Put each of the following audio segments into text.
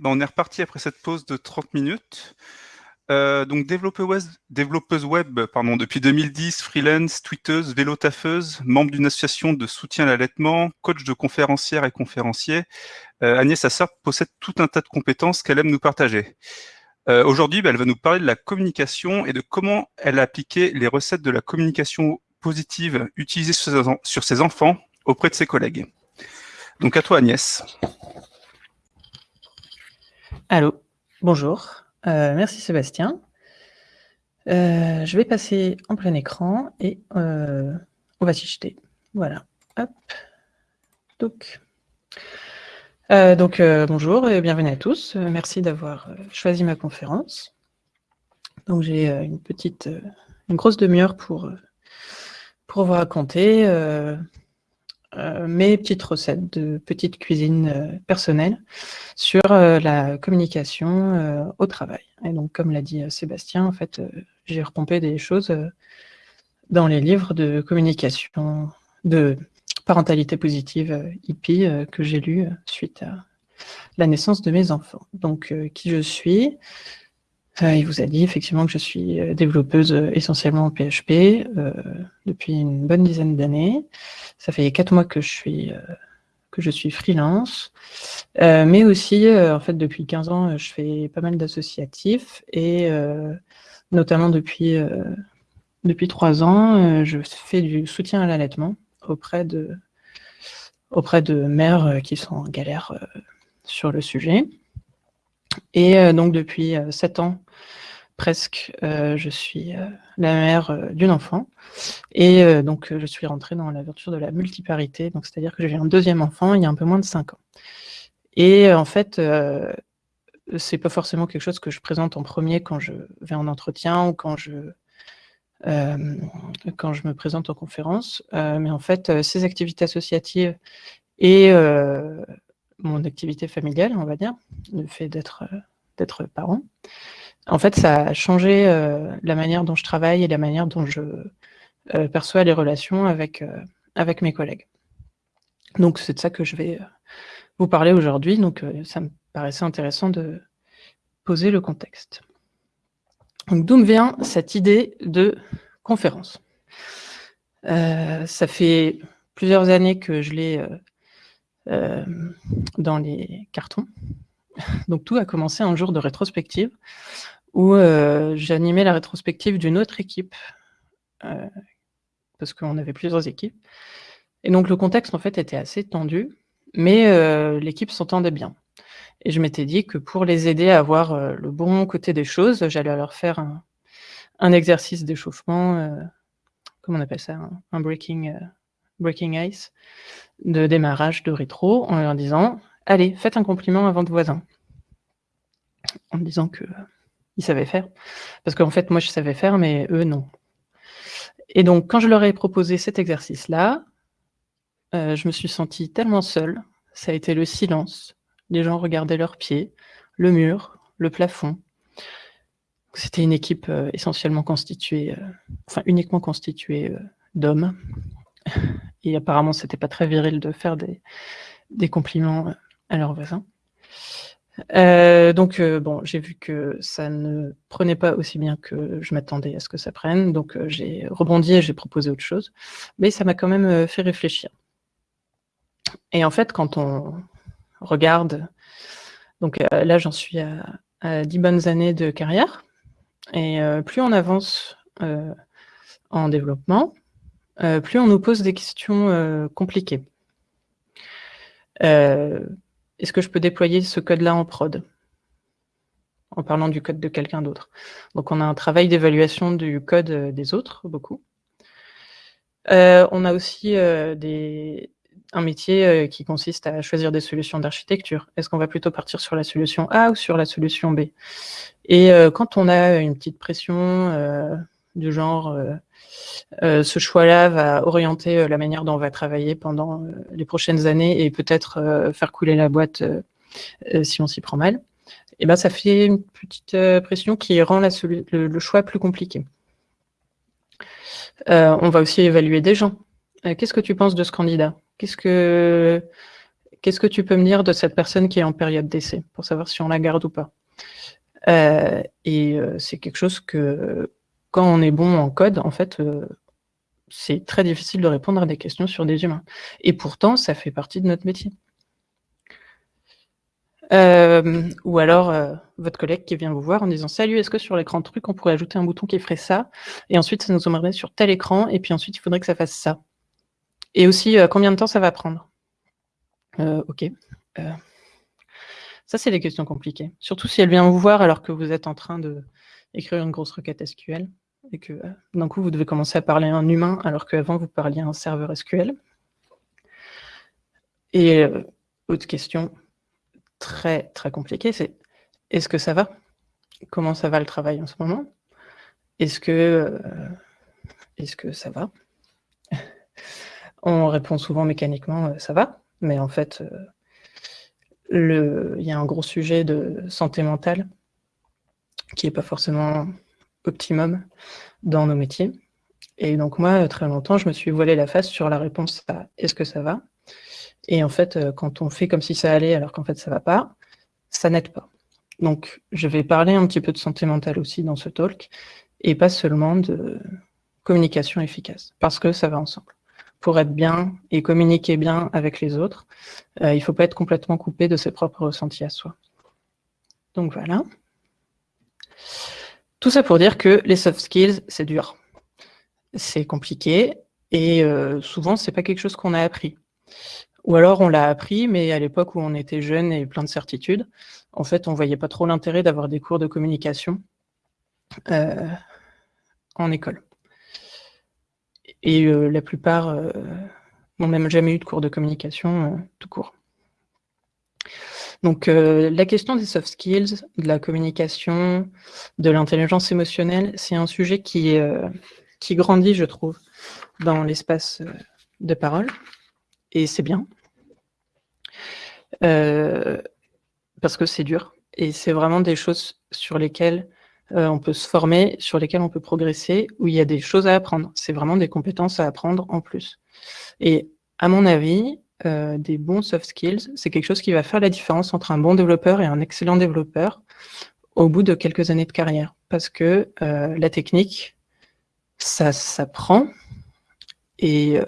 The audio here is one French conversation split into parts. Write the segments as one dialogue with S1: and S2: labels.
S1: Ben on est reparti après cette pause de 30 minutes. Euh, donc développeuse web, pardon, depuis 2010, freelance, tweeteuse, vélo membre d'une association de soutien à l'allaitement, coach de conférencières et conférenciers, euh, Agnès Assart possède tout un tas de compétences qu'elle aime nous partager. Euh, Aujourd'hui, ben, elle va nous parler de la communication et de comment elle a appliqué les recettes de la communication positive utilisées sur ses enfants auprès de ses collègues. Donc à toi Agnès.
S2: Allô, bonjour. Euh, merci Sébastien. Euh, je vais passer en plein écran et euh, on va s'y jeter. Voilà. Hop. Donc, bonjour et bienvenue à tous. merci d'avoir choisi ma conférence. Donc j'ai une petite, une grosse demi-heure pour, pour vous raconter mes petites recettes de petite cuisine euh, personnelle sur euh, la communication au travail. Et donc, comme l'a dit Sébastien, en fait, j'ai repompé des choses dans les livres de communication, de parentalité positive hippie que j'ai lu suite à la naissance de mes enfants. Donc, qui je suis? Il vous a dit effectivement que je suis développeuse essentiellement en PHP depuis une bonne dizaine d'années. Ça fait quatre mois que je suis, euh, que je suis freelance. Euh, mais aussi, euh, en fait, depuis 15 ans, je fais pas mal d'associatifs. Et notamment depuis, depuis 3 ans, je fais du soutien à l'allaitement auprès de, auprès de mères qui sont en galère sur le sujet. Et donc, depuis 7 ans, presque, euh, je suis euh, la mère euh, d'une enfant. Et donc, je suis rentrée dans l'aventure de la multiparité. Donc, c'est-à-dire que j'ai un deuxième enfant il y a un peu moins de 5 ans. Et en fait, c'est pas forcément quelque chose que je présente en premier quand je vais en entretien ou quand je, quand je me présente en conférence. mais en fait, ces activités associatives et mon activité familiale, on va dire, le fait d'être d'être parent, en fait, ça a changé euh, la manière dont je travaille et la manière dont je euh, perçois les relations avec, euh, avec mes collègues. Donc, c'est de ça que je vais vous parler aujourd'hui. Donc, ça me paraissait intéressant de poser le contexte. D'où me vient cette idée de conférence? Ça fait plusieurs années que je l'ai dans les cartons. Donc tout a commencé un jour de rétrospective où euh, j'animais la rétrospective d'une autre équipe, euh, parce qu'on avait plusieurs équipes. Et donc le contexte en fait était assez tendu, mais euh, l'équipe s'entendait bien. Et je m'étais dit que pour les aider à avoir le bon côté des choses, j'allais leur faire un, exercice d'échauffement, comment on appelle ça, un, breaking, breaking ice, de démarrage de rétro, en leur disant « Allez, faites un compliment à votre voisin ». En disant que ils savaient faire. Parce qu'en fait, moi, je savais faire, mais eux, non. Et donc, quand je leur ai proposé cet exercice-là, euh, je me suis sentie tellement seule. Ça a été le silence. Les gens regardaient leurs pieds, le mur, le plafond. C'était une équipe euh, essentiellement constituée, euh, enfin uniquement constituée d'hommes. Et apparemment, c'était pas très viril de faire des, compliments à leurs voisins. Euh, donc, euh, bon, j'ai vu que ça ne prenait pas aussi bien que je m'attendais à ce que ça prenne, donc euh, j'ai rebondi et j'ai proposé autre chose, mais ça m'a quand même fait réfléchir. Et en fait, quand on regarde, donc là, j'en suis à, à, 10 bonnes années de carrière, et plus on avance en développement, plus on nous pose des questions compliquées. Est-ce que je peux déployer ce code-là en prod? En parlant du code de quelqu'un d'autre. Donc on a un travail d'évaluation du code euh, des autres, beaucoup. Euh, on a aussi euh, un métier qui consiste à choisir des solutions d'architecture. Est-ce qu'on va plutôt partir sur la solution A ou sur la solution B? Et quand on a une petite pression du genre euh, ce choix-là va orienter euh, la manière dont on va travailler pendant euh, les prochaines années et peut-être faire couler la boîte si on s'y prend mal. Et ben, ça fait une petite pression qui rend le, choix plus compliqué. on va aussi évaluer des gens. Qu'est-ce que tu penses de ce candidat? Qu'est-ce que tu peux me dire de cette personne qui est en période d'essai, pour savoir si on la garde ou pas? Euh, Et euh, c'est quelque chose que, quand on est bon en code, en fait, c'est très difficile de répondre à des questions sur des humains. Et pourtant, ça fait partie de notre métier. ou alors, votre collègue qui vient vous voir en disant « Salut, est-ce que sur l'écran truc, on pourrait ajouter un bouton qui ferait ça? Et ensuite, ça nous emmènerait sur tel écran, et puis ensuite, il faudrait que ça fasse ça. » Et aussi, combien de temps ça va prendre? Euh, ok. Euh, ça, c'est des questions compliquées. Surtout si elle vient vous voir alors que vous êtes en train d'écrire une grosse requête SQL et que euh, d'un coup, vous devez commencer à parler à un humain alors qu'avant, vous parliez à un serveur SQL. Et autre question très, très compliquée, c'est est-ce que ça va? Comment ça va le travail en ce moment? Est-ce que, est que ça va? On répond souvent mécaniquement, ça va mais en fait, euh, il y a un gros sujet de santé mentale qui n'est pas forcément optimum dans nos métiers. Et donc moi, très longtemps, je me suis voilé la face sur la réponse à « est-ce que ça va ?» Et en fait, euh, quand on fait comme si ça allait alors qu'en fait ça ne va pas, ça n'aide pas. Donc je vais parler un petit peu de santé mentale aussi dans ce talk, et pas seulement de communication efficace, parce que ça va ensemble pour être bien et communiquer bien avec les autres, euh, il ne faut pas être complètement coupé de ses propres ressentis à soi. Donc voilà. Tout ça pour dire que les soft skills, c'est dur. C'est compliqué et euh, souvent, ce n'est pas quelque chose qu'on a appris. Ou alors, on l'a appris, mais à l'époque où on était jeune et plein de certitudes, en fait, on voyait pas trop l'intérêt d'avoir des cours de communication euh, en école. Et euh, la plupart euh, n'ont même jamais eu de cours de communication tout court. Donc la question des soft skills, de la communication, de l'intelligence émotionnelle, c'est un sujet qui, qui grandit, je trouve, dans l'espace de parole, et c'est bien. parce que c'est dur, et c'est vraiment des choses sur lesquelles euh, on peut se former, sur lesquels on peut progresser, où il y a des choses à apprendre. C'est vraiment des compétences à apprendre en plus. Et à mon avis, euh, des bons soft skills, c'est quelque chose qui va faire la différence entre un bon développeur et un excellent développeur au bout de quelques années de carrière. Parce que euh, la technique, ça s'apprend, et euh,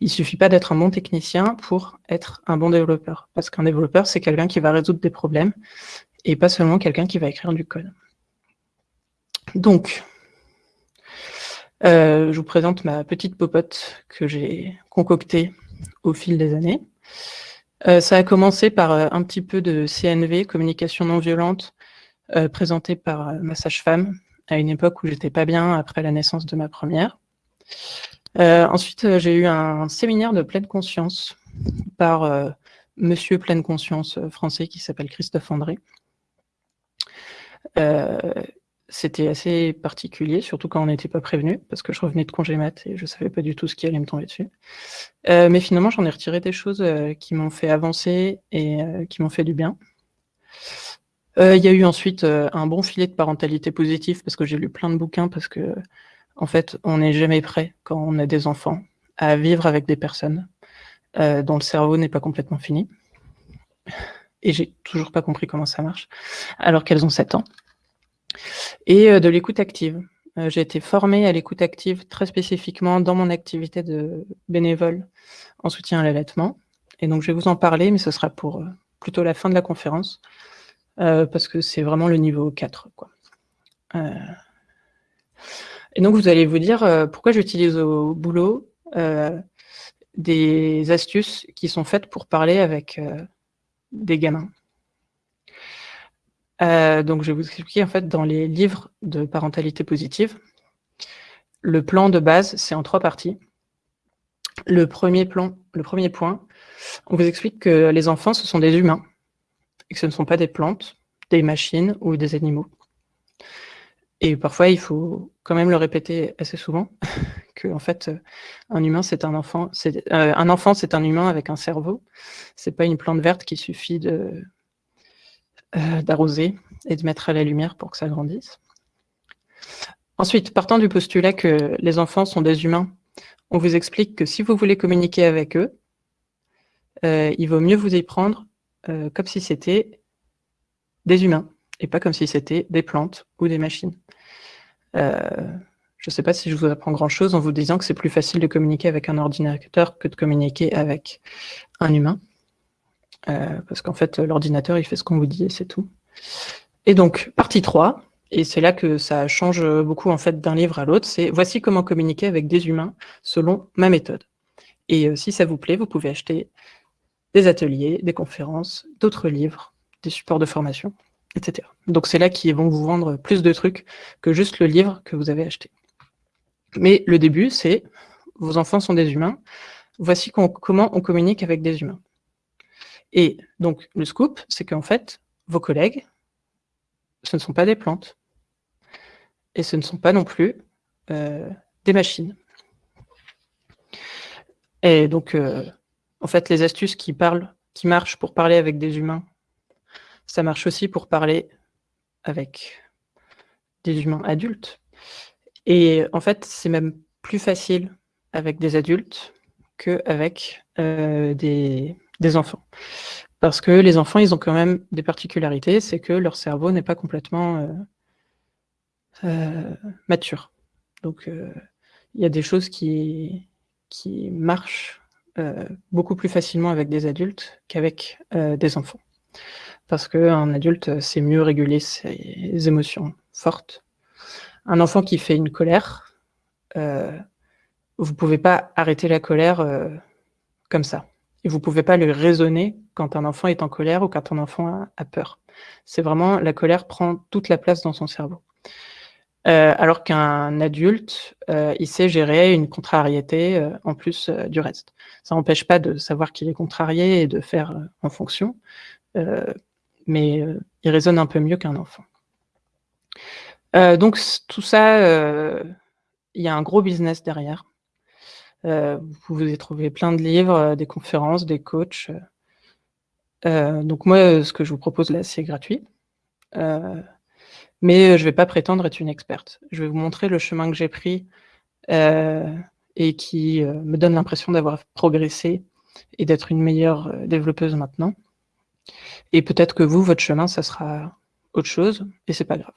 S2: il suffit pas d'être un bon technicien pour être un bon développeur. Parce qu'un développeur, c'est quelqu'un qui va résoudre des problèmes, et pas seulement quelqu'un qui va écrire du code. Donc, je vous présente ma petite popote que j'ai concoctée au fil des années. Euh, ça a commencé par euh, un petit peu de CNV, communication non violente, présentée par ma sage-femme à une époque où j'étais pas bien après la naissance de ma première. ensuite, j'ai eu un séminaire de pleine conscience par monsieur pleine conscience français qui s'appelle Christophe André c'était assez particulier, surtout quand on n'était pas prévenu, parce que je revenais de congé mat et je ne savais pas du tout ce qui allait me tomber dessus. Euh, mais finalement, j'en ai retiré des choses euh, qui m'ont fait avancer et euh, qui m'ont fait du bien. Il y a eu ensuite un bon filet de parentalité positive, parce que j'ai lu plein de bouquins, parce que en fait, on n'est jamais prêt, quand on a des enfants, à vivre avec des personnes dont le cerveau n'est pas complètement fini. Et j'ai toujours pas compris comment ça marche, alors qu'elles ont 7 ans et euh, de l'écoute active. Euh, j'ai été formée à l'écoute active très spécifiquement dans mon activité de bénévole en soutien à l'allaitement. Et donc, je vais vous en parler, mais ce sera pour euh, plutôt la fin de la conférence, parce que c'est vraiment le niveau 4. Quoi. Et donc, vous allez vous dire pourquoi j'utilise au boulot des astuces qui sont faites pour parler avec des gamins. Euh, donc, je vais vous expliquer, en fait, dans les livres de parentalité positive, le plan de base, c'est en trois parties. Le premier, plan, le premier point, on vous explique que les enfants, ce sont des humains, et que ce ne sont pas des plantes, des machines ou des animaux. Et parfois, il faut quand même le répéter assez souvent, que en fait, un humain, c'est un enfant, c'est euh, un enfant, c'est un humain avec un cerveau. C'est pas une plante verte qui suffit de euh, d'arroser et de mettre à la lumière pour que ça grandisse. Ensuite, partant du postulat que les enfants sont des humains, on vous explique que si vous voulez communiquer avec eux, il vaut mieux vous y prendre comme si c'était des humains et pas comme si c'était des plantes ou des machines. Je ne sais pas si je vous apprends grand-chose en vous disant que c'est plus facile de communiquer avec un ordinateur que de communiquer avec un humain. Euh, parce qu'en fait, l'ordinateur, il fait ce qu'on vous dit et c'est tout. Et donc, partie 3, et c'est là que ça change beaucoup en fait d'un livre à l'autre, c'est « Voici comment communiquer avec des humains selon ma méthode ». Et euh, si ça vous plaît, vous pouvez acheter des ateliers, des conférences, d'autres livres, des supports de formation, etc. Donc c'est là qu'ils vont vous vendre plus de trucs que juste le livre que vous avez acheté. Mais le début, c'est vos enfants sont des humains. Voici comment on communique avec des humains. Et donc, le scoop, c'est qu'en fait, vos collègues, ce ne sont pas des plantes. Et ce ne sont pas non plus euh, des machines. Et donc, euh, en fait, les astuces qui, parlent, qui marchent pour parler avec des humains, ça marche aussi pour parler avec des humains adultes. Et en fait, c'est même plus facile avec des adultes qu'avec euh, des, des enfants. Parce que les enfants, ils ont quand même des particularités, c'est que leur cerveau n'est pas complètement euh, euh, mature. Donc, il y a des choses qui, qui marchent beaucoup plus facilement avec des adultes qu'avec des enfants. Parce qu'un adulte sait mieux réguler ses émotions fortes un enfant qui fait une colère, euh, vous ne pouvez pas arrêter la colère euh, comme ça. Et vous ne pouvez pas le raisonner quand un enfant est en colère ou quand un enfant a, peur. C'est vraiment, la colère prend toute la place dans son cerveau. Euh, alors qu'un adulte, il sait gérer une contrariété en plus du reste. Ça n'empêche pas de savoir qu'il est contrarié et de faire en fonction, mais il raisonne un peu mieux qu'un enfant. Euh, donc tout ça, euh, il y a un gros business derrière. Euh, vous pouvez trouver plein de livres, des conférences, des coachs. donc moi, ce que je vous propose là, c'est gratuit. mais je ne vais pas prétendre être une experte. Je vais vous montrer le chemin que j'ai pris et qui me donne l'impression d'avoir progressé et d'être une meilleure développeuse maintenant. Et peut-être que vous, votre chemin, ça sera autre chose, et c'est pas grave.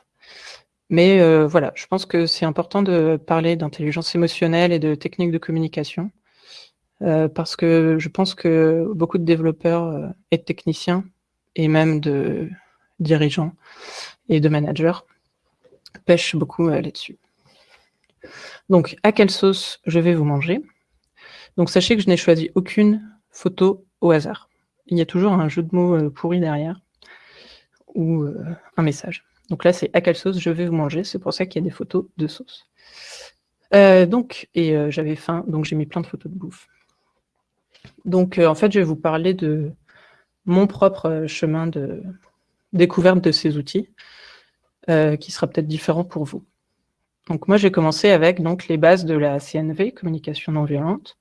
S2: Mais euh, voilà, je pense que c'est important de parler d'intelligence émotionnelle et de techniques de communication, euh, parce que je pense que beaucoup de développeurs euh, et de techniciens, et même de dirigeants et de managers, pêchent beaucoup là-dessus. Donc, à quelle sauce je vais vous manger? Donc, sachez que je n'ai choisi aucune photo au hasard. Il y a toujours un jeu de mots pourri derrière, ou un message. Donc là, c'est à quelle sauce je vais vous manger. C'est pour ça qu'il y a des photos de sauce. Euh, donc, et euh, j'avais faim, donc j'ai mis plein de photos de bouffe. Donc, euh, en fait, je vais vous parler de mon propre chemin de découverte de ces outils, qui sera peut-être différent pour vous. Donc, moi, j'ai commencé avec donc, les bases de la CNV, communication non violente.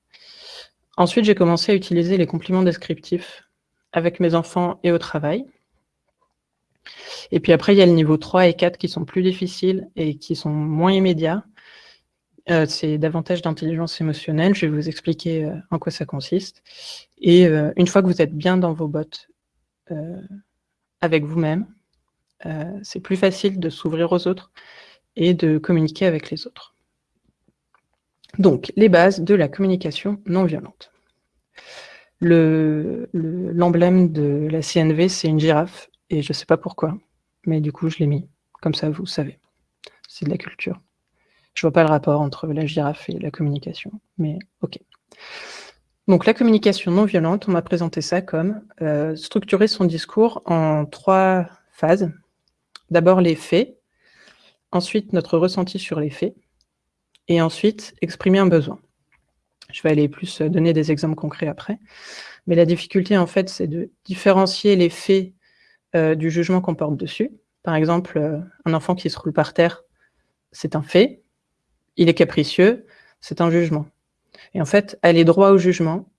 S2: Ensuite, j'ai commencé à utiliser les compliments descriptifs avec mes enfants et au travail. Et puis après, il y a le niveau 3 et 4 qui sont plus difficiles et qui sont moins immédiats. Euh, c'est davantage d'intelligence émotionnelle. Je vais vous expliquer euh, en quoi ça consiste. Et euh, une fois que vous êtes bien dans vos bottes avec vous-même, c'est plus facile de s'ouvrir aux autres et de communiquer avec les autres. Donc, les bases de la communication non violente. L'emblème de la CNV, c'est une girafe et je sais pas pourquoi, mais du coup, je l'ai mis. Comme ça, vous savez. C'est de la culture. Je vois pas le rapport entre la girafe et la communication, mais ok. Donc la communication non violente, on m'a présenté ça comme euh, structurer son discours en trois phases. D'abord les faits, ensuite notre ressenti sur les faits, et ensuite exprimer un besoin. Je vais aller plus euh, donner des exemples concrets après. Mais la difficulté, en fait, c'est de différencier les faits euh, du jugement qu'on porte dessus. Par exemple, euh, un enfant qui se roule par terre, c'est un fait. Il est capricieux, c'est un jugement. Et en fait, aller droit au jugement,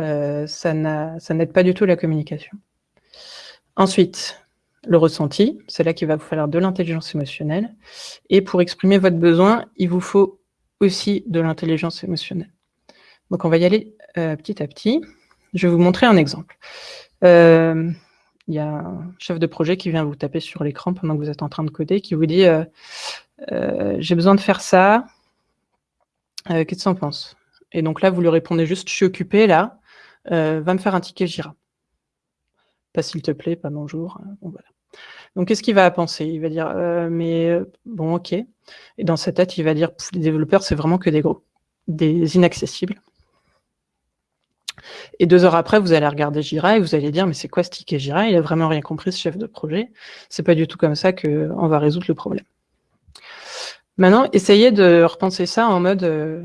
S2: euh, ça n'aide pas du tout la communication. Ensuite, le ressenti, c'est là qu'il va vous falloir de l'intelligence émotionnelle. Et pour exprimer votre besoin, il vous faut aussi de l'intelligence émotionnelle. Donc on va y aller petit à petit. je vais vous montrer un exemple. Il y a un chef de projet qui vient vous taper sur l'écran pendant que vous êtes en train de coder, qui vous dit euh, euh, J'ai besoin de faire ça. Qu'est-ce que tu en penses ?» Et donc là, vous lui répondez juste « Je suis occupé, là. va me faire un ticket Jira. » Pas s'il te plaît, pas bonjour. Donc, qu'est-ce qu'il va penser? Il va dire Mais bon, ok. Et dans sa tête, il va dire « Les développeurs, c'est vraiment que des gros, des inaccessibles. » Et deux heures après, vous allez regarder Jira et vous allez dire, mais c'est quoi ce ticket Jira? Il a vraiment rien compris, ce chef de projet. C'est pas du tout comme ça qu'on va résoudre le problème. Maintenant, essayez de repenser ça en mode euh,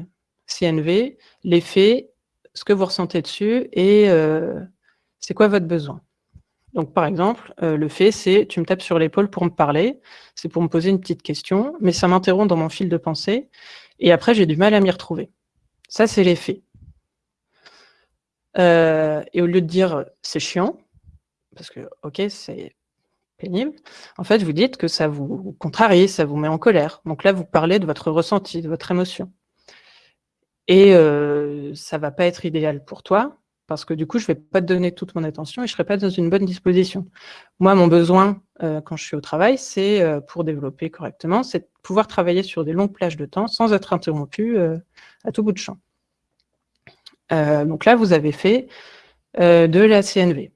S2: CNV, les faits, ce que vous ressentez dessus et euh, c'est quoi votre besoin? Donc, par exemple, euh, le fait, c'est tu me tapes sur l'épaule pour me parler, c'est pour me poser une petite question, mais ça m'interrompt dans mon fil de pensée, et après, j'ai du mal à m'y retrouver. Ça, c'est les faits. Euh, et au lieu de dire c'est chiant, parce que ok, c'est pénible, en fait, vous dites que ça vous contrarie, ça vous met en colère. Donc là, vous parlez de votre ressenti, de votre émotion. Et euh, ça va pas être idéal pour toi, parce que du coup, je vais pas te donner toute mon attention et je serai pas dans une bonne disposition. Moi, mon besoin, euh, quand je suis au travail, c'est euh, pour développer correctement, c'est de pouvoir travailler sur des longues plages de temps sans être interrompu à tout bout de champ. Euh, donc là, vous avez fait euh, de la CNV.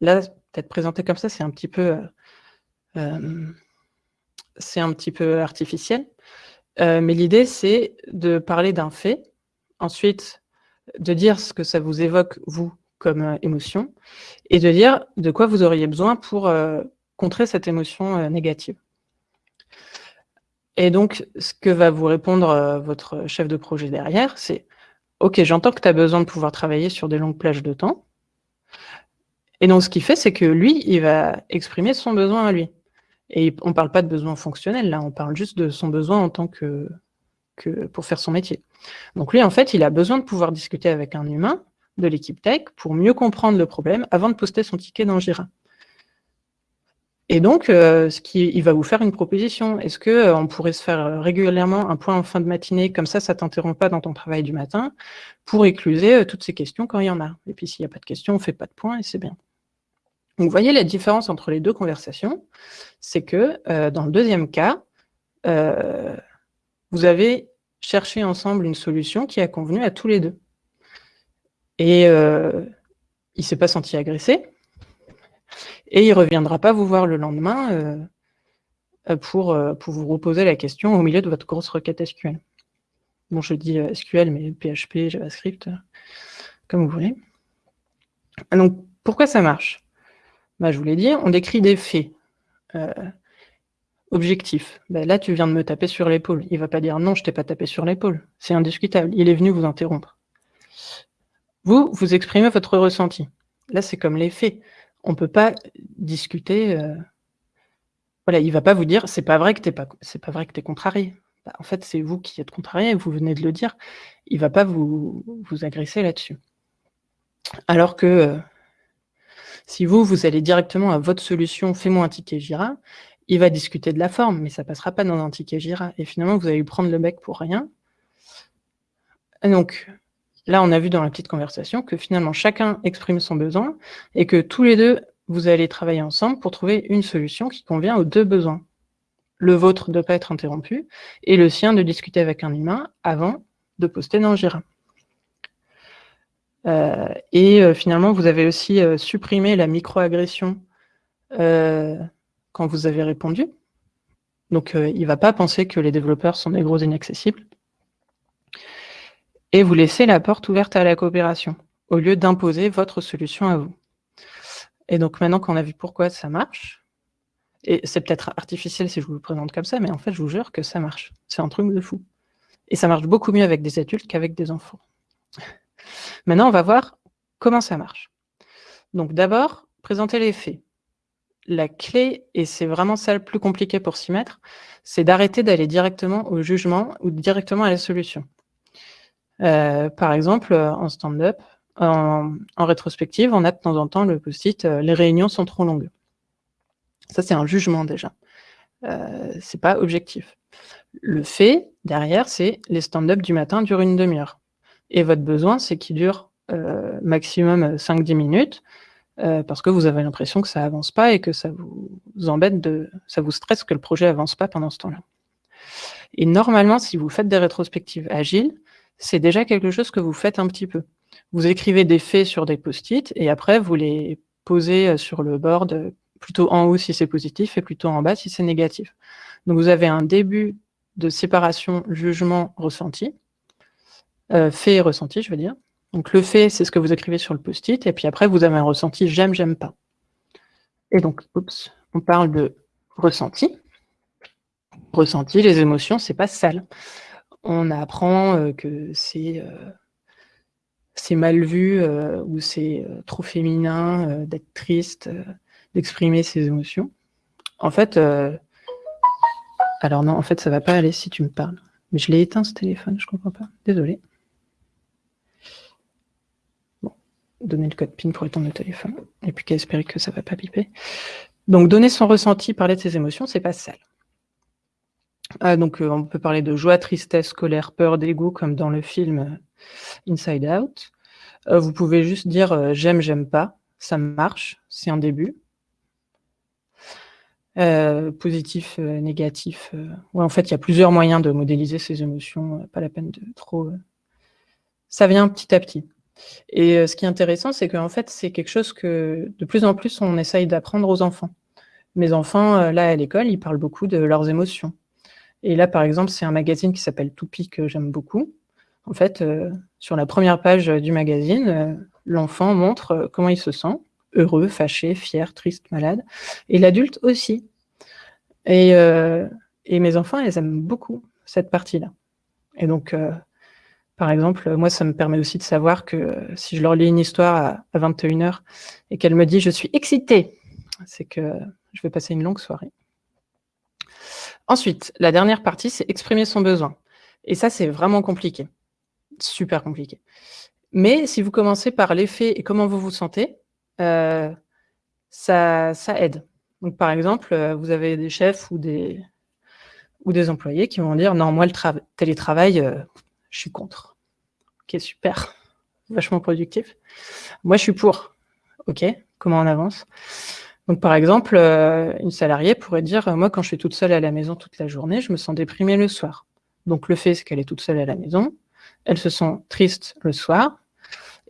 S2: Là, peut-être présenté comme ça, c'est un petit peu, euh, c'est un petit peu artificiel. mais l'idée, c'est de parler d'un fait, ensuite de dire ce que ça vous évoque, vous, comme émotion, et de dire de quoi vous auriez besoin pour contrer cette émotion négative. Et donc, ce que va vous répondre votre chef de projet derrière, c'est Ok, j'entends que tu as besoin de pouvoir travailler sur des longues plages de temps. Et donc, ce qu'il fait, c'est que lui, il va exprimer son besoin à lui. Et on ne parle pas de besoin fonctionnel, là, on parle juste de son besoin en tant que, pour faire son métier. Donc lui, en fait, il a besoin de pouvoir discuter avec un humain de l'équipe tech pour mieux comprendre le problème avant de poster son ticket dans Jira. Et donc, euh, ce qui, il va vous faire une proposition. Est-ce que euh, on pourrait se faire euh, régulièrement un point en fin de matinée, comme ça, ça t'interrompt pas dans ton travail du matin, pour écluser toutes ces questions quand il y en a. Et puis, s'il n'y a pas de questions, on fait pas de point et c'est bien. Donc, vous voyez la différence entre les deux conversations, c'est que dans le deuxième cas, vous avez cherché ensemble une solution qui a convenu à tous les deux. Et il ne s'est pas senti agressé, et il ne reviendra pas vous voir le lendemain euh, euh, pour, euh, pour vous reposer la question au milieu de votre grosse requête SQL. Bon, je dis SQL, mais PHP, JavaScript, comme vous voulez. Donc, pourquoi ça marche? Bah, Je vous l'ai dit, on décrit des faits objectifs. Bah, là, tu viens de me taper sur l'épaule. Il ne va pas dire « non, je t'ai pas tapé sur l'épaule ». C'est indiscutable. Il est venu vous interrompre. Vous, vous exprimez votre ressenti. Là, c'est comme les faits on ne peut pas discuter. Euh, voilà, il ne va pas vous dire c'est pas vrai que tu c'est pas vrai que es contrarié. Bah, en fait, c'est vous qui êtes contrarié, vous venez de le dire. Il ne va pas vous, vous agresser là-dessus. Alors que euh, si vous, vous allez directement à votre solution, fais-moi un ticket Jira, il va discuter de la forme, mais ça ne passera pas dans un ticket Jira. Et finalement, vous allez lui prendre le bec pour rien. donc, Là, on a vu dans la petite conversation que finalement, chacun exprime son besoin et que tous les deux, vous allez travailler ensemble pour trouver une solution qui convient aux deux besoins. Le vôtre de ne pas être interrompu et le sien de discuter avec un humain avant de poster dans Jira. Euh, et euh, finalement, vous avez aussi euh, supprimé la microagression quand vous avez répondu. Donc, il ne va pas penser que les développeurs sont des gros inaccessibles et vous laissez la porte ouverte à la coopération, au lieu d'imposer votre solution à vous. Et donc maintenant qu'on a vu pourquoi ça marche, et c'est peut-être artificiel si je vous le présente comme ça, mais en fait, je vous jure que ça marche. C'est un truc de fou. Et ça marche beaucoup mieux avec des adultes qu'avec des enfants. Maintenant, on va voir comment ça marche. Donc d'abord, présenter les faits. La clé, et c'est vraiment ça le plus compliqué pour s'y mettre, c'est d'arrêter d'aller directement au jugement ou directement à la solution. Euh, par exemple, euh, en stand-up, en, rétrospective, on a de temps en temps le post-it euh, les réunions sont trop longues ». Ça, c'est un jugement déjà. Euh, c'est pas objectif. Le fait, derrière, c'est les stand-up du matin durent une demi-heure. Et votre besoin, c'est qu'ils durent maximum 5-10 minutes, parce que vous avez l'impression que ça avance pas et que ça vous embête, de, ça vous stresse que le projet avance pas pendant ce temps-là. Et normalement, si vous faites des rétrospectives agiles, c'est déjà quelque chose que vous faites un petit peu. Vous écrivez des faits sur des post-it et après, vous les posez sur le board, plutôt en haut si c'est positif et plutôt en bas si c'est négatif. Donc, vous avez un début de séparation jugement-ressenti, euh, fait et ressenti, je veux dire. Donc, le fait, c'est ce que vous écrivez sur le post-it, et puis après, vous avez un ressenti j'aime, j'aime pas. Et donc, oups, on parle de ressenti. Ressenti, les émotions, c'est pas sale. On apprend euh, que c'est euh, c'est mal vu ou c'est trop féminin d'être triste, d'exprimer ses émotions. En fait, alors non, en fait, ça va pas aller si tu me parles. Mais je l'ai éteint ce téléphone, je comprends pas. Désolé. Bon, donner le code PIN pour éteindre le téléphone. Et puis qu'à espérer que ça va pas piper. Donc, donner son ressenti, parler de ses émotions, c'est pas sale. Ah, donc, euh, on peut parler de joie, tristesse, colère, peur, dégoût, comme dans le film euh, Inside Out. Euh, vous pouvez juste dire j'aime, j'aime pas. Ça marche, c'est un début. Positif, négatif. Ouais, en fait, il y a plusieurs moyens de modéliser ces émotions, pas la peine de trop... Ça vient petit à petit. Et ce qui est intéressant, c'est qu'en fait, c'est quelque chose que de plus en plus, on essaye d'apprendre aux enfants. Mes enfants, là, à l'école, ils parlent beaucoup de leurs émotions. Et là, par exemple, c'est un magazine qui s'appelle Toupie que j'aime beaucoup. En fait, sur la première page du magazine, l'enfant montre comment il se sent, heureux, fâché, fier, triste, malade. Et l'adulte aussi. Euh, et, mes enfants, elles aiment beaucoup cette partie-là. Et donc, euh, par exemple, moi, ça me permet aussi de savoir que si je leur lis une histoire à, 21h et qu'elle me dit « je suis excitée », c'est que je vais passer une longue soirée. Ensuite, la dernière partie, c'est exprimer son besoin. Et ça, c'est vraiment compliqué. Super compliqué. Mais si vous commencez par l'effet et comment vous vous sentez, euh, ça, aide. Donc, par exemple, euh, vous avez des chefs ou des, ou des employés qui vont dire « Non, moi, le télétravail, euh, je suis contre. » Ok, super. Vachement productif. Moi, je suis pour. Ok, comment on avance? Donc, par exemple, une salariée pourrait dire « Moi, quand je suis toute seule à la maison toute la journée, je me sens déprimée le soir. » Donc, le fait, c'est qu'elle est toute seule à la maison. Elle se sent triste le soir.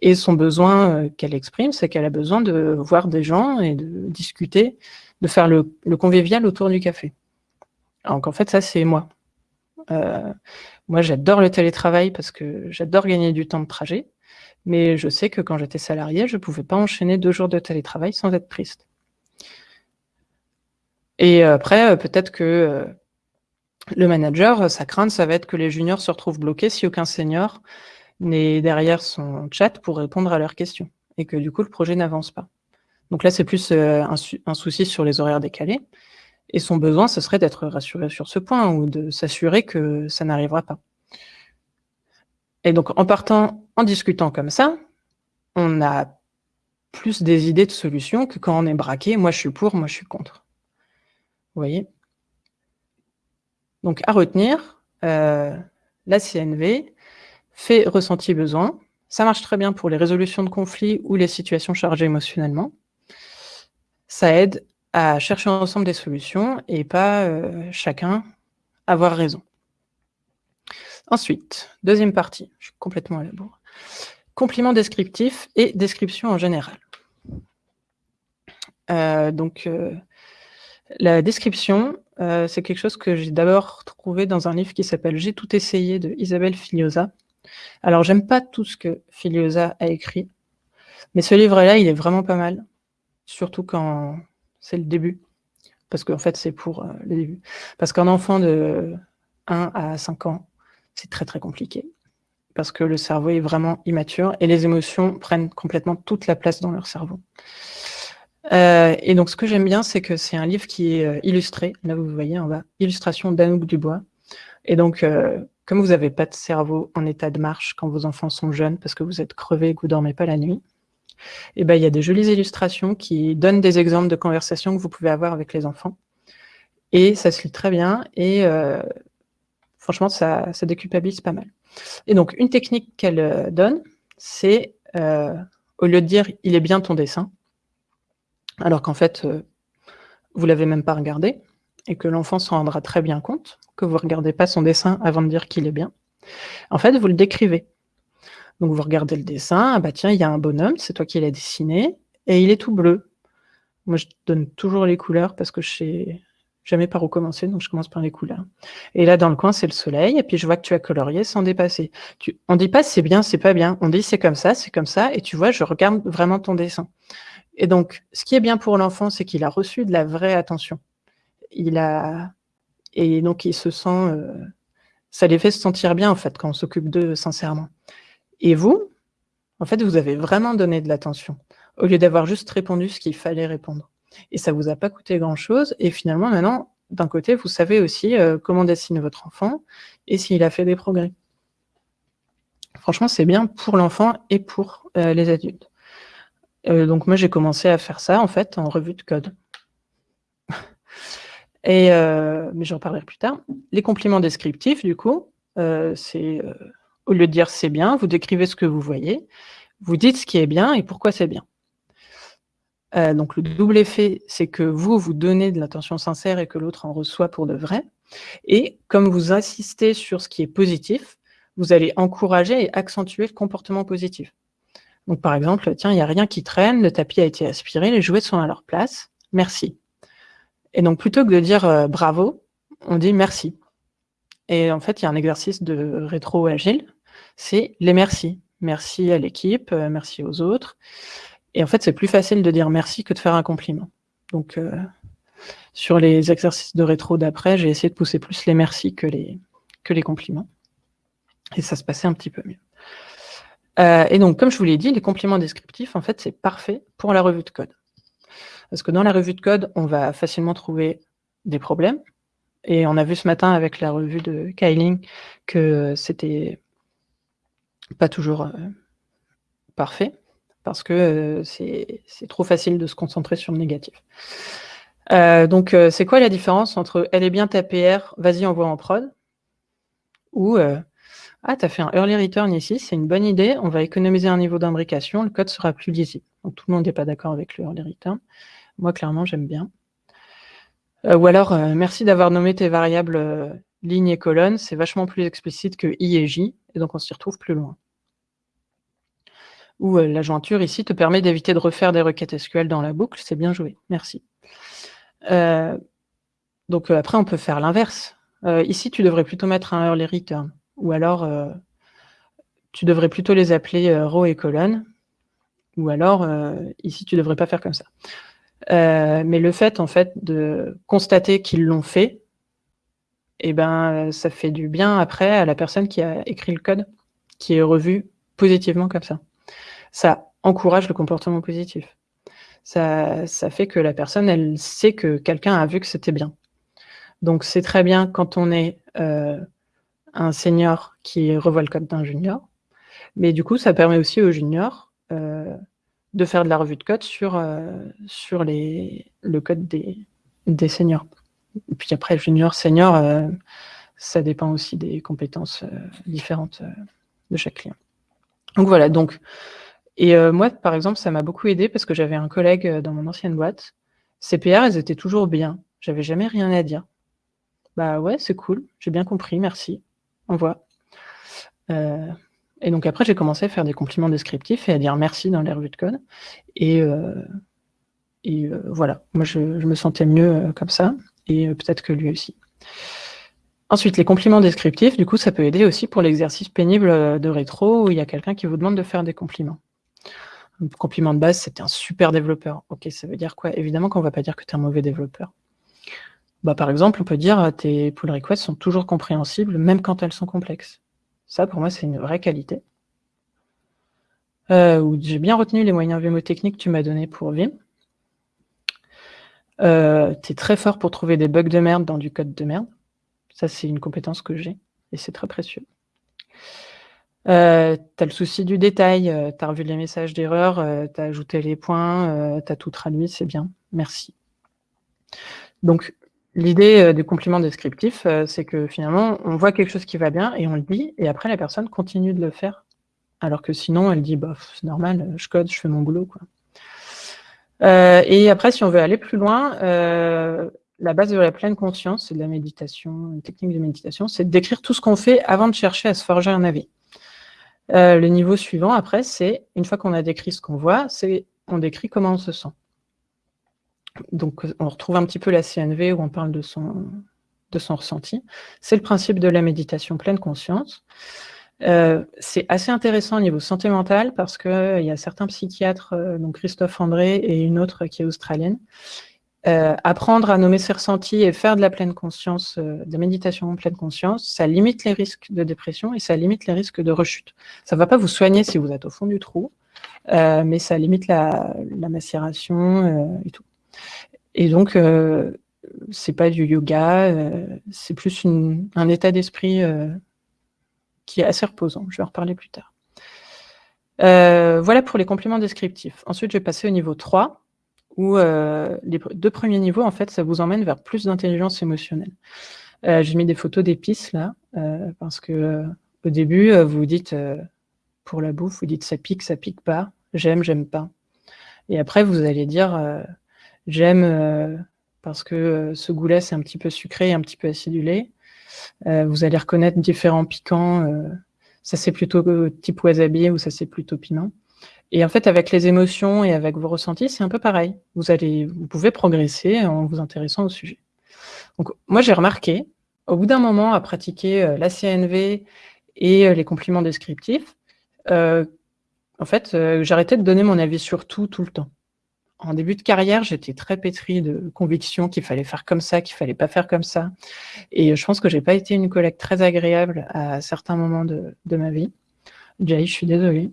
S2: Et son besoin euh, qu'elle exprime, c'est qu'elle a besoin de voir des gens et de discuter, de faire le, convivial autour du café. Donc en fait, ça, c'est moi. Euh, moi, j'adore le télétravail parce que j'adore gagner du temps de trajet, mais je sais que quand j'étais salarié, je ne pouvais pas enchaîner deux jours de télétravail sans être triste. Et après, euh, peut-être que le manager, sa crainte, ça va être que les juniors se retrouvent bloqués si aucun senior n'est derrière son chat pour répondre à leurs questions et que du coup, le projet n'avance pas. Donc là, c'est plus euh, un, souci sur les horaires décalés. Et son besoin, ce serait d'être rassuré sur ce point ou de s'assurer que ça n'arrivera pas. Et donc, en partant, en discutant comme ça, on a plus des idées de solutions que quand on est braqué, moi je suis pour, moi je suis contre. Vous voyez? Donc, à retenir, euh, la CNV, fait ressenti besoin. Ça marche très bien pour les résolutions de conflits ou les situations chargées émotionnellement. Ça aide à chercher ensemble des solutions et pas euh, chacun avoir raison. Ensuite, deuxième partie, je suis complètement à la bourre. Complément descriptif et description en général. Euh, donc, la description, c'est quelque chose que j'ai d'abord trouvé dans un livre qui s'appelle « J'ai tout essayé » de Isabelle Filiosa, alors, j'aime pas tout ce que Filiosa a écrit, mais ce livre-là, il est vraiment pas mal, surtout quand c'est le début, parce qu'en fait, c'est pour euh, le début. Parce qu'un enfant de 1 à 5 ans, c'est très très compliqué, parce que le cerveau est vraiment immature, et les émotions prennent complètement toute la place dans leur cerveau. Euh, et donc, ce que j'aime bien, c'est que c'est un livre qui est euh, illustré. Là, vous voyez en bas, illustration d'Anouk Dubois. Et donc, comme vous n'avez pas de cerveau en état de marche quand vos enfants sont jeunes parce que vous êtes crevé et que vous ne dormez pas la nuit, eh ben, il y a des jolies illustrations qui donnent des exemples de conversations que vous pouvez avoir avec les enfants. Et ça se lit très bien et euh, franchement, ça, ça, déculpabilise pas mal. Et donc, une technique qu'elle euh, donne, c'est au lieu de dire « il est bien ton dessin », alors qu'en fait, vous l'avez même pas regardé, et que l'enfant s'en rendra très bien compte, que vous ne regardez pas son dessin avant de dire qu'il est bien. En fait, vous le décrivez. Donc vous regardez le dessin, ah bah tiens, il y a un bonhomme, c'est toi qui l'as dessiné, et il est tout bleu. Moi, je donne toujours les couleurs parce que je sais jamais par où commencer, donc je commence par les couleurs. Et là, dans le coin, c'est le soleil, et puis je vois que tu as colorié sans dépasser. Tu, on dit pas c'est bien, c'est pas bien, on dit c'est comme ça, c'est comme ça, et tu vois, je regarde vraiment ton dessin. Et donc, ce qui est bien pour l'enfant, c'est qu'il a reçu de la vraie attention. Il a... Et donc, il se sent... Euh, ça les fait se sentir bien, en fait, quand on s'occupe d'eux sincèrement. Et vous, en fait, vous avez vraiment donné de l'attention, au lieu d'avoir juste répondu ce qu'il fallait répondre. Et ça vous a pas coûté grand-chose. Et finalement, maintenant, d'un côté, vous savez aussi euh, comment dessiner votre enfant et s'il a fait des progrès. Franchement, c'est bien pour l'enfant et pour euh, les adultes. Euh, donc moi, j'ai commencé à faire ça, en fait, en revue de code. et, mais j'en parlerai plus tard. Les compliments descriptifs, du coup, c'est au lieu de dire c'est bien, vous décrivez ce que vous voyez, vous dites ce qui est bien et pourquoi c'est bien. Euh, donc le double effet, c'est que vous, vous donnez de l'attention sincère et que l'autre en reçoit pour de vrai. Et comme vous insistez sur ce qui est positif, vous allez encourager et accentuer le comportement positif. Donc par exemple, tiens, il n'y a rien qui traîne, le tapis a été aspiré, les jouets sont à leur place, merci. Et donc plutôt que de dire euh, bravo, on dit merci. Et en fait, il y a un exercice de rétro agile c'est les merci. Merci à l'équipe, euh, merci aux autres. Et en fait, c'est plus facile de dire merci que de faire un compliment. Donc, euh, sur les exercices de rétro d'après, j'ai essayé de pousser plus les merci que les, que les compliments. Et ça se passait un petit peu mieux. Euh, et donc, comme je vous l'ai dit, les compliments descriptifs, en fait, c'est parfait pour la revue de code. Parce que dans la revue de code, on va facilement trouver des problèmes. Et on a vu ce matin avec la revue de Kyling que c'était pas toujours euh, parfait, parce que euh, c'est trop facile de se concentrer sur le négatif. Donc, c'est quoi la différence entre « elle est bien ta PR, vas-y, envoie en prod » ou ah, tu as fait un early return ici, c'est une bonne idée, on va économiser un niveau d'imbrication, le code sera plus lisible. » Donc, tout le monde n'est pas d'accord avec le early return. Moi, clairement, j'aime bien. ou alors, merci d'avoir nommé tes variables ligne et colonne, c'est vachement plus explicite que i et j, et donc on s'y retrouve plus loin. Ou euh, la jointure ici te permet d'éviter de refaire des requêtes SQL dans la boucle, c'est bien joué, merci. Euh, donc euh, après, on peut faire l'inverse. ici, tu devrais plutôt mettre un early return, ou alors tu devrais plutôt les appeler row et colonne, ou alors ici, tu ne devrais pas faire comme ça. mais le fait, en fait, de constater qu'ils l'ont fait, eh ben, ça fait du bien après à la personne qui a écrit le code, qui est revu positivement comme ça. Ça encourage le comportement positif. Ça, ça fait que la personne, elle sait que quelqu'un a vu que c'était bien. Donc c'est très bien quand on est euh, un senior qui revoit le code d'un junior, mais du coup, ça permet aussi aux juniors euh, de faire de la revue de code sur, euh, sur les, le code des, des seniors. Et puis après, junior, senior, euh, ça dépend aussi des compétences différentes de chaque client. Donc voilà, donc, et moi, par exemple, ça m'a beaucoup aidé parce que j'avais un collègue dans mon ancienne boîte. Ces PR, elles étaient toujours bien. J'avais jamais rien à dire. Bah ouais, c'est cool, j'ai bien compris, merci. Envoie. et donc après, j'ai commencé à faire des compliments descriptifs et à dire merci dans les revues de code. Et, et voilà, moi, je, me sentais mieux comme ça et euh, peut-être que lui aussi. Ensuite, les compliments descriptifs, du coup, ça peut aider aussi pour l'exercice pénible euh, de rétro où il y a quelqu'un qui vous demande de faire des compliments. Un compliment de base, c'était un super développeur. Ok, ça veut dire quoi? Évidemment qu'on ne va pas dire que tu es un mauvais développeur. Bah, par exemple, on peut dire euh, tes pull requests sont toujours compréhensibles, même quand elles sont complexes. Ça, pour moi, c'est une vraie qualité. Euh, J'ai bien retenu les moyens mémotechniques que tu m'as donnés pour Vim. Euh, tu es très fort pour trouver des bugs de merde dans du code de merde. Ça, c'est une compétence que j'ai et c'est très précieux. Tu as le souci du détail, tu as revu les messages d'erreur, tu as ajouté les points, tu as tout traduit, c'est bien, merci. Donc, l'idée du compliment descriptif, c'est que finalement, on voit quelque chose qui va bien et on le dit, et après, la personne continue de le faire Alors que sinon, elle dit, bah, c'est normal, je code, je fais mon boulot. Euh, et après, si on veut aller plus loin, euh, la base de la pleine conscience, c'est de la méditation, une technique de méditation, c'est décrire tout ce qu'on fait avant de chercher à se forger un avis. Euh, le niveau suivant, après, c'est, une fois qu'on a décrit ce qu'on voit, c'est on décrit comment on se sent. Donc, on retrouve un petit peu la CNV où on parle de son, ressenti. C'est le principe de la méditation pleine conscience. Euh, c'est assez intéressant au niveau santé mentale parce qu'il euh, y a certains psychiatres, euh, donc Christophe André et une autre qui est australienne, apprendre à nommer ses ressentis et faire de la pleine conscience, de la méditation en pleine conscience, ça limite les risques de dépression et ça limite les risques de rechute. Ça ne va pas vous soigner si vous êtes au fond du trou, mais ça limite la, macération et tout. Et donc, c'est pas du yoga, c'est plus un état d'esprit qui est assez reposant. Je vais en reparler plus tard. Euh, voilà pour les compléments descriptifs. Ensuite, je vais passer au niveau 3, où euh, les deux premiers niveaux, en fait, ça vous emmène vers plus d'intelligence émotionnelle. Euh, j'ai mis des photos d'épices, là, parce que au début, vous dites, pour la bouffe, vous dites ça pique, ça pique pas, j'aime, j'aime pas. Et après, vous allez dire, j'aime parce que ce goût-là, c'est un petit peu sucré et un petit peu acidulé. Euh, vous allez reconnaître différents piquants. Euh, ça, c'est plutôt type wasabi ou ça, c'est plutôt piment. Et en fait, avec les émotions et avec vos ressentis, c'est un peu pareil. Vous, allez, vous pouvez progresser en vous intéressant au sujet. Donc, moi, j'ai remarqué, au bout d'un moment, à pratiquer euh, la CNV et les compliments descriptifs, en fait, j'arrêtais de donner mon avis sur tout, tout le temps en début de carrière, j'étais très pétrie de conviction qu'il fallait faire comme ça, qu'il fallait pas faire comme ça. Et je pense que j'ai pas été une collègue très agréable à certains moments de, ma vie. Jay, je suis désolée.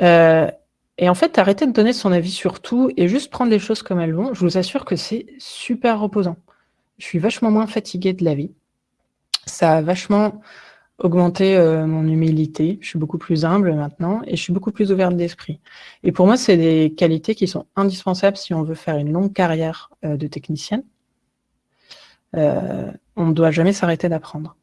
S2: Euh, et en fait, arrêter de donner son avis sur tout et juste prendre les choses comme elles vont, je vous assure que c'est super reposant. Je suis vachement moins fatiguée de la vie. Ça a vachement augmenter euh, mon humilité. Je suis beaucoup plus humble maintenant et je suis beaucoup plus ouverte d'esprit. Et pour moi, c'est des qualités qui sont indispensables si on veut faire une longue carrière euh, de technicienne. Euh, on ne doit jamais s'arrêter d'apprendre.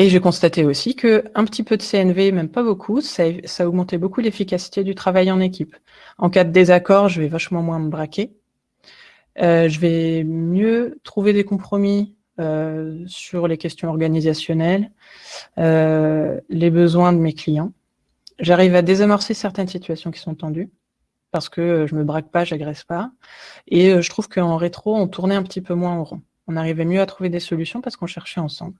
S2: Et j'ai constaté aussi que un petit peu de CNV, même pas beaucoup, ça, ça a augmenté beaucoup l'efficacité du travail en équipe. En cas de désaccord, je vais vachement moins me braquer. je vais mieux trouver des compromis euh, sur les questions organisationnelles, euh, les besoins de mes clients. J'arrive à désamorcer certaines situations qui sont tendues parce que je me braque pas, j'agresse pas. Et euh, je trouve qu'en rétro, on tournait un petit peu moins en rond. On arrivait mieux à trouver des solutions parce qu'on cherchait ensemble.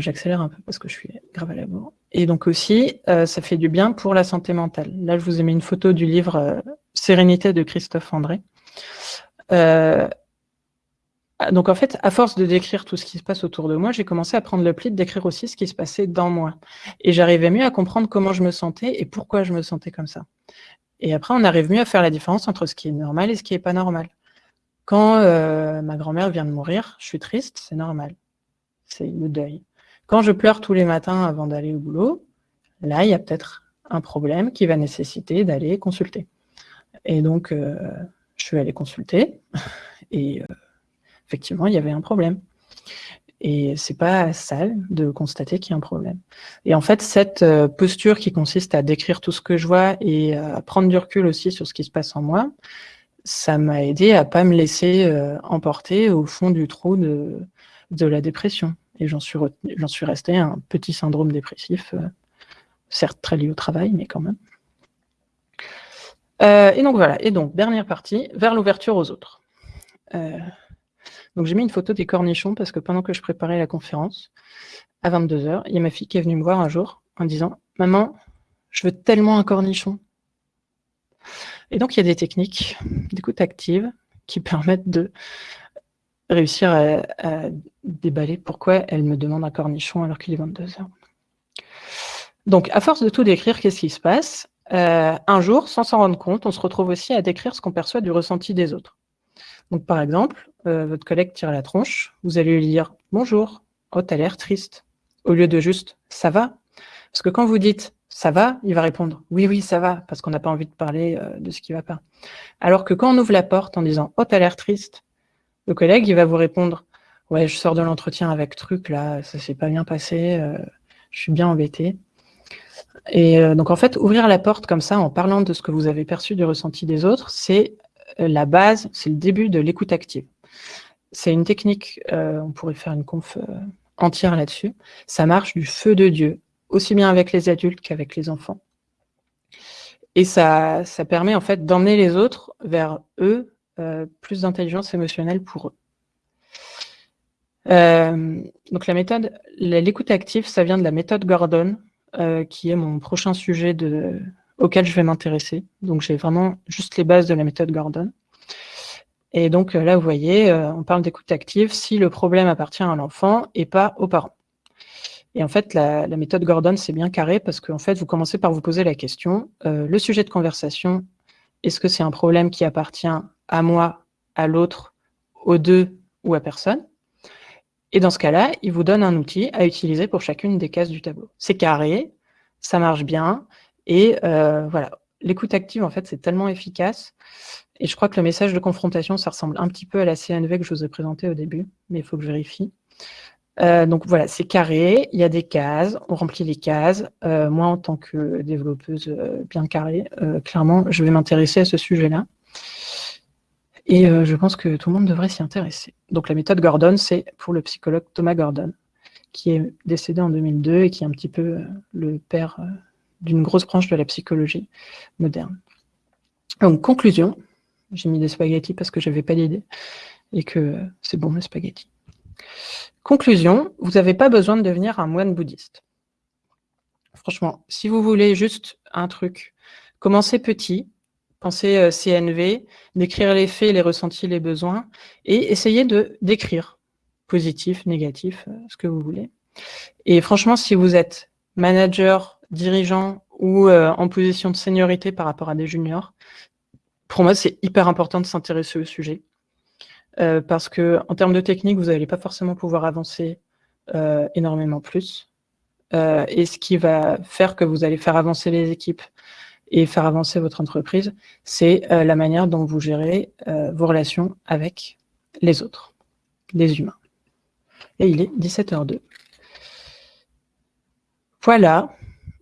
S2: J'accélère un peu parce que je suis grave à la bourre. Et donc aussi, ça fait du bien pour la santé mentale. Là, je vous ai mis une photo du livre Sérénité de Christophe André. Ah, donc en fait, à force de décrire tout ce qui se passe autour de moi, j'ai commencé à prendre le pli de décrire aussi ce qui se passait dans moi. Et j'arrivais mieux à comprendre comment je me sentais et pourquoi je me sentais comme ça. Et après, on arrive mieux à faire la différence entre ce qui est normal et ce qui n'est pas normal. Quand euh, ma grand-mère vient de mourir, je suis triste, c'est normal. C'est le deuil. Quand je pleure tous les matins avant d'aller au boulot, là, il y a peut-être un problème qui va nécessiter d'aller consulter. Et donc, euh, je suis allée consulter et... Euh, effectivement, il y avait un problème. Et c'est pas sale de constater qu'il y a un problème. Et en fait, cette euh, posture qui consiste à décrire tout ce que je vois et à prendre du recul aussi sur ce qui se passe en moi, ça m'a aidé à pas me laisser euh, emporter au fond du trou de, la dépression. Et j'en suis, suis resté un petit syndrome dépressif, euh, certes très lié au travail, mais quand même. et donc voilà, et donc dernière partie, vers l'ouverture aux autres. Donc j'ai mis une photo des cornichons parce que pendant que je préparais la conférence, à 22h, il y a ma fille qui est venue me voir un jour en disant « Maman, je veux tellement un cornichon ». Et donc il y a des techniques d'écoute active qui permettent de réussir à, déballer pourquoi elle me demande un cornichon alors qu'il est 22h. Donc, à force de tout décrire, qu'est-ce qui se passe? Euh, Un jour, sans s'en rendre compte, on se retrouve aussi à décrire ce qu'on perçoit du ressenti des autres. Donc, par exemple, euh, votre collègue tire la tronche, vous allez lui dire « Bonjour, oh, t'as l'air triste », au lieu de juste « Ça va ?» Parce que quand vous dites « Ça va ?» il va répondre « Oui, oui, ça va », parce qu'on n'a pas envie de parler euh, de ce qui ne va pas. Alors que quand on ouvre la porte en disant « Oh, t'as l'air triste », le collègue, il va vous répondre ouais, je sors de l'entretien avec truc, là, ça s'est pas bien passé, je suis bien embêté. Et donc, en fait, ouvrir la porte comme ça, en parlant de ce que vous avez perçu du ressenti des autres, c'est la base, c'est le début de l'écoute active. C'est une technique, on pourrait faire une conf entière là-dessus. Ça marche du feu de Dieu, aussi bien avec les adultes qu'avec les enfants. Et ça, permet en fait d'emmener les autres vers eux, euh, plus d'intelligence émotionnelle pour eux. Euh, donc la méthode, l'écoute active, ça vient de la méthode Gordon, euh, qui est mon prochain sujet de, auquel je vais m'intéresser. Donc j'ai vraiment juste les bases de la méthode Gordon. Et donc là, vous voyez, on parle d'écoute active si le problème appartient à l'enfant et pas aux parents. Et en fait, la, méthode Gordon, c'est bien carré parce que en fait, vous commencez par vous poser la question, euh, le sujet de conversation, est-ce que c'est un problème qui appartient à moi, à l'autre, aux deux ou à personne? Et dans ce cas-là, il vous donne un outil à utiliser pour chacune des cases du tableau. C'est carré, ça marche bien, et euh, voilà. L'écoute active, en fait, c'est tellement efficace. Et je crois que le message de confrontation, ça ressemble un petit peu à la CNV que je vous ai présenté au début, mais il faut que je vérifie. Euh, donc voilà, c'est carré, il y a des cases, on remplit les cases. Euh, moi, en tant que développeuse bien carrée, clairement, je vais m'intéresser à ce sujet-là. Et je pense que tout le monde devrait s'y intéresser. Donc la méthode Gordon, c'est pour le psychologue Thomas Gordon, qui est décédé en 2002 et qui est un petit peu le père d'une grosse branche de la psychologie moderne. Donc conclusion, j'ai mis des spaghettis parce que j'avais pas d'idée et que c'est bon les spaghettis. Conclusion, vous n'avez pas besoin de devenir un moine bouddhiste. Franchement, si vous voulez juste un truc, commencez petit, pensez euh, CNV, décrire les faits, les ressentis, les besoins, et essayez de décrire, positif, négatif, euh, ce que vous voulez. Et franchement, si vous êtes manager, dirigeant ou euh, en position de seniorité par rapport à des juniors, pour moi, c'est hyper important de s'intéresser au sujet. Euh, parce que en termes de technique, vous n'allez pas forcément pouvoir avancer euh, énormément plus. Et ce qui va faire que vous allez faire avancer les équipes et faire avancer votre entreprise, c'est la manière dont vous gérez vos relations avec les autres, les humains. Et il est 17h02. Voilà.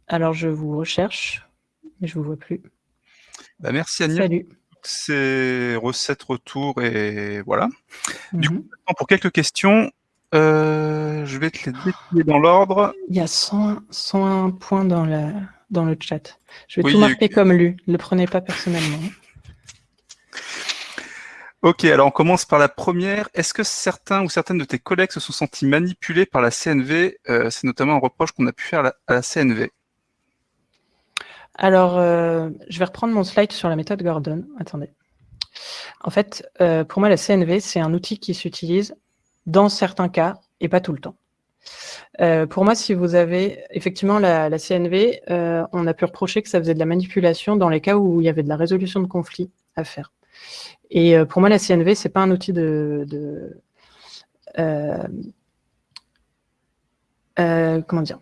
S2: Alors, je vous recherche, mais je ne vous vois plus.
S1: Bah, merci Agnès.
S2: Salut
S1: ces recettes retour et voilà. Du coup, mhm. pour quelques questions, euh, je vais te les détailler dans l'ordre.
S2: Il y a 101, points dans, la, dans le chat. Je vais tout marquer comme lu. Ne le prenez pas personnellement.
S1: Ok, alors on commence par la première. Est-ce que certains ou certaines de tes collègues se sont sentis manipulés par la CNV euh, C'est notamment un reproche qu'on a pu faire à la CNV.
S2: Alors, euh, je vais reprendre mon slide sur la méthode Gordon. Attendez. En fait, euh, pour moi, la CNV, c'est un outil qui s'utilise dans certains cas et pas tout le temps. Euh, pour moi, si vous avez effectivement la, CNV, on a pu reprocher que ça faisait de la manipulation dans les cas où il y avait de la résolution de conflits à faire. Et pour moi, la CNV, c'est pas un outil de, de comment dire?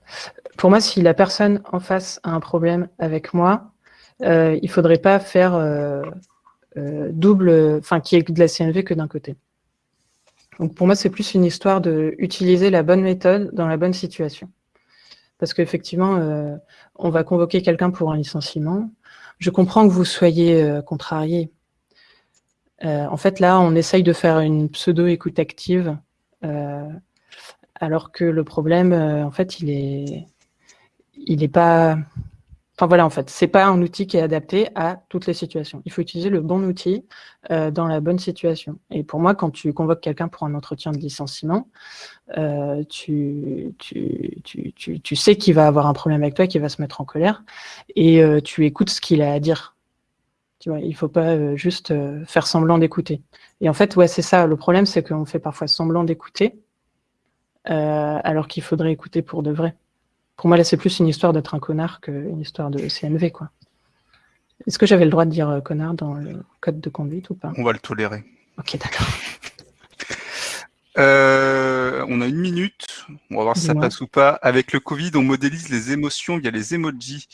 S2: Pour moi, si la personne en face a un problème avec moi, euh, il ne faudrait pas faire euh, euh, double, enfin, qu'il y ait de la CNV que d'un côté. Donc pour moi, c'est plus une histoire d'utiliser la bonne méthode dans la bonne situation. Parce qu'effectivement, on va convoquer quelqu'un pour un licenciement. Je comprends que vous soyez contrarié. en fait, là, on essaye de faire une pseudo-écoute active, alors que le problème, en fait, il est, il n'est pas... Enfin voilà, en fait, c'est pas un outil qui est adapté à toutes les situations. Il faut utiliser le bon outil euh, dans la bonne situation. Et pour moi, quand tu convoques quelqu'un pour un entretien de licenciement, euh, tu, tu, tu, tu, sais qu'il va avoir un problème avec toi, qu'il va se mettre en colère, et euh, tu écoutes ce qu'il a à dire. Tu vois, il faut pas juste faire semblant d'écouter. Et en fait, ouais, c'est ça. Le problème, c'est qu'on fait parfois semblant d'écouter, alors qu'il faudrait écouter pour de vrai. Pour moi, là, c'est plus une histoire d'être un connard qu'une histoire de CNV, quoi. Est-ce que j'avais le droit de dire euh, connard dans le code de conduite ou pas?
S1: On va le tolérer.
S2: Ok, d'accord.
S1: Euh, on a une minute, on va voir si ça passe ou pas. Avec le Covid, on modélise les émotions via les emojis.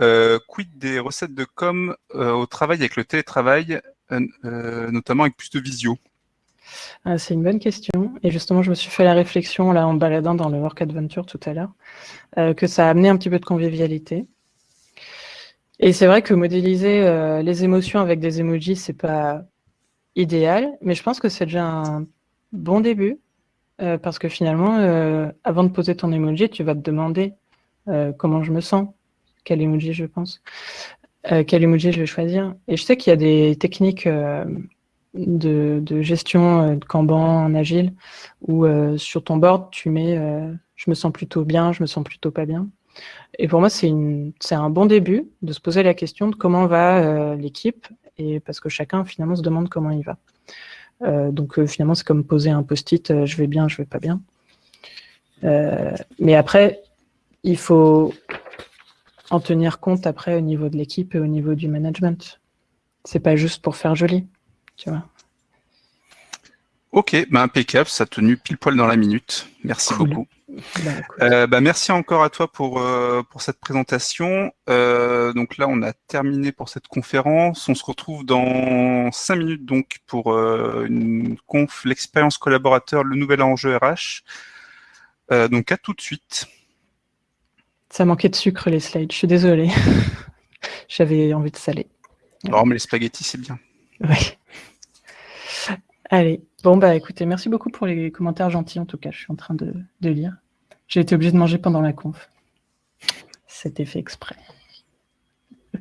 S1: Euh, quid des recettes de com au travail avec le télétravail, notamment avec plus de visio?
S2: Ah, C'est une bonne question. Et justement, je me suis fait la réflexion là en baladant dans le Work Adventure tout à l'heure, euh, que ça a amené un petit peu de convivialité. Et c'est vrai que modéliser euh, les émotions avec des emojis, c'est pas idéal, mais je pense que c'est déjà un bon début, euh, parce que finalement, avant de poser ton emoji, tu vas te demander comment je me sens, quel emoji je pense, quel emoji je vais choisir. Et je sais qu'il y a des techniques de, gestion euh, de Kanban en agile où euh, sur ton board, tu mets euh, je me sens plutôt bien, je me sens plutôt pas bien. Et pour moi, c'est un bon début de se poser la question de comment va l'équipe et parce que chacun finalement se demande comment il va. donc finalement, c'est comme poser un post-it je vais bien, je vais pas bien. mais après, il faut en tenir compte après au niveau de l'équipe et au niveau du management. C'est pas juste pour faire joli tu vois.
S1: Ok, bah impeccable, ça a tenu pile poil dans la minute. Merci beaucoup. Bah, euh, bah, merci encore à toi pour, euh, pour cette présentation. Euh, donc là, on a terminé pour cette conférence. On se retrouve dans cinq minutes donc pour une conf, l'expérience collaborateur, le nouvel enjeu RH. donc à tout de suite.
S2: Ça manquait de sucre les slides, je suis désolée. J'avais envie de saler.
S1: Non, mais les spaghettis, c'est bien.
S2: Oui. Allez, bon bah écoutez, merci beaucoup pour les commentaires gentils en tout cas, je suis en train de, lire. J'ai été obligé de manger pendant la conf. C'était fait exprès.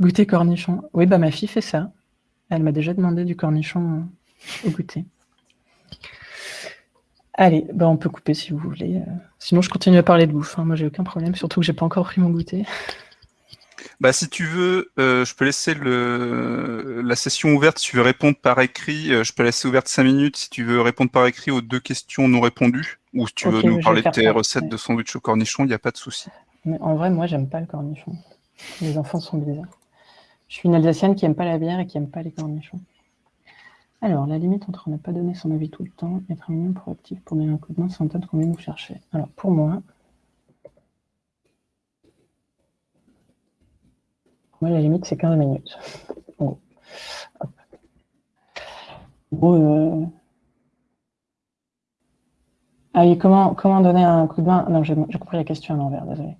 S2: Goûter cornichon. Oui, bah ma fille fait ça. Elle m'a déjà demandé du cornichon au goûter. Allez, bah on peut couper si vous voulez. Sinon, je continue à parler de bouffe. Hein. Moi, j'ai aucun problème, surtout que j'ai pas encore pris mon goûter.
S1: Bah, si tu veux, euh, je peux laisser le, la session ouverte. Si tu veux répondre par écrit, euh, je peux laisser ouverte 5 minutes. Si tu veux répondre par écrit aux deux questions non répondues, ou si tu veux nous parler de tes recettes de sandwich au cornichon, il n'y a pas de souci.
S2: Mais en vrai, moi, j'aime pas le cornichon. Les enfants sont bizarres. Je suis une Alsacienne qui aime pas la bière et qui aime pas les cornichons. Alors, la limite entre ne pas donner son avis tout le temps et être un minimum proactif pour donner un coup de main sans attendre combien vous cherchez. Alors, pour moi, Moi, la limite, c'est 15 minutes. Bon. Euh, comment, comment donner un coup de main? Non, j'ai compris la question à l'envers, désolé.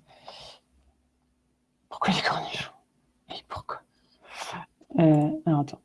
S2: Pourquoi les cornichons? Et pourquoi? Euh, Alors, attends.